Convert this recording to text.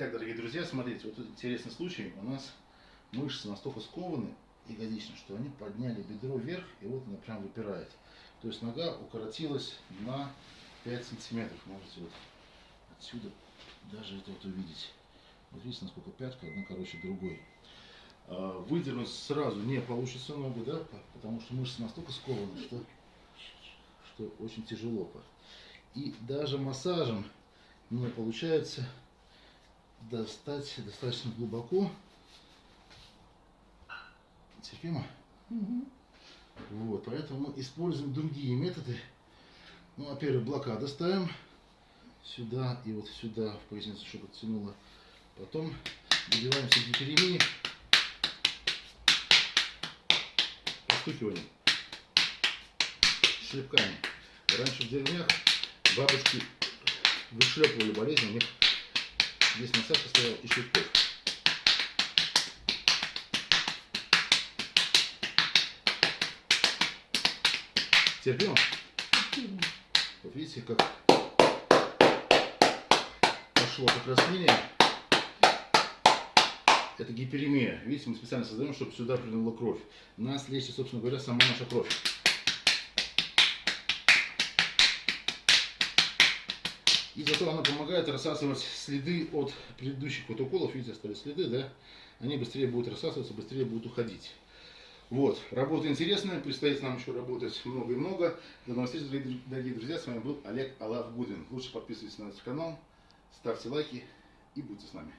Итак, дорогие друзья, смотрите, вот тут интересный случай. У нас мышцы настолько скованы ягодично, что они подняли бедро вверх, и вот она прям выпирает. То есть нога укоротилась на 5 сантиметров. Можете вот отсюда даже это вот увидеть. Вот видите, насколько пятка, одна короче другой. А, Выдернуть сразу не получится ногу, да, потому что мышцы настолько скованы, что, что очень тяжело. И даже массажем не получается достать достаточно глубоко. Терпимо? Мгм. Вот, поэтому мы используем другие методы. Ну, во-первых, блокада ставим сюда и вот сюда в поясницу, чтобы оттянуло. Потом добиваемся гиперемии постукиванием, шлепками. Раньше в деревнях бабушки вышлепывали болезнь, у них здесь массаж состоял из шлепков. Терпимо? Терпимо. Вот видите, как пошло покраснение. Это гиперемия. Видите, мы специально создаем, чтобы сюда принула кровь. Нас лечит, собственно говоря, сама наша кровь. И зато она помогает рассасывать следы от предыдущих вот уколов. Видите, остались следы, да? Они быстрее будут рассасываться, быстрее будут уходить. Вот, работа интересная, предстоит нам еще работать много и много. До новых встреч, дорогие- друзья, с вами был Олег Алав Гудин. Лучше подписывайтесь на наш канал, ставьте лайки и будьте с нами.